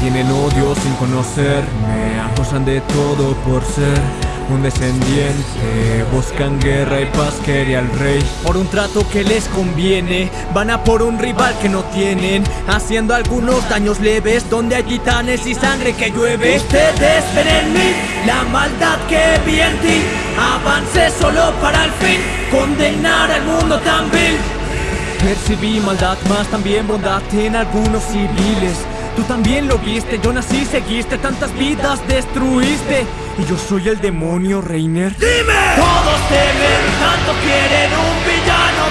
tienen odio sin conocerme Acusan de todo por ser un descendiente. Buscan guerra y paz, quería el rey. Por un trato que les conviene Van a por un rival que no tienen. Haciendo algunos daños leves Donde hay titanes y sangre que llueve. Ustedes ven en mí la maldad que vi en ti. Avance solo para el fin Condenar al mundo tan vil Percibí maldad, más también bondad en algunos civiles Tú también lo viste, yo nací, seguiste, tantas vidas destruiste Y yo soy el demonio, Reiner ¡Dime! Todos temen, tanto quieren un villano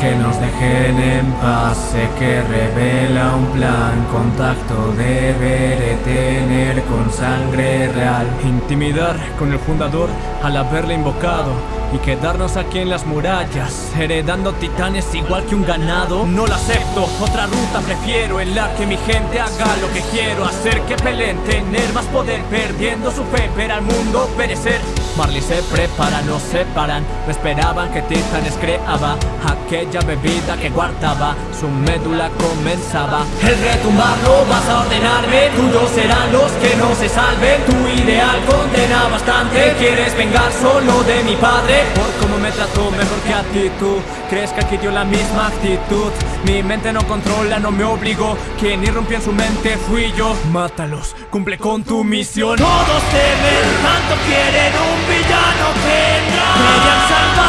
que nos dejen en paz. Sé que revela un plan Contacto deberé tener con sangre real. Intimidar con el fundador al haberle invocado y quedarnos aquí en las murallas Heredando titanes igual que un ganado. No la acepto, otra ruta prefiero En la que mi gente haga lo que quiero. Hacer que peleen, tener más poder Perdiendo su fe, ver al mundo perecer Marley se prepara, nos separan No esperaban que Titanes creaba Aquella bebida que guardaba Su médula comenzaba. El retumbarlo vas a ordenarme Tuyos serán los que no se salven. Tu ideal condena bastante Quieres vengar solo de mi padre. Por cómo me trató mejor que a ti tú ¿Crees que aquí dio la misma actitud? Mi mente no controla, no me obligó Quien irrumpió en su mente fui yo. Mátalos, cumple con tu misión. Todos temen, tanto quieren un villano tendrá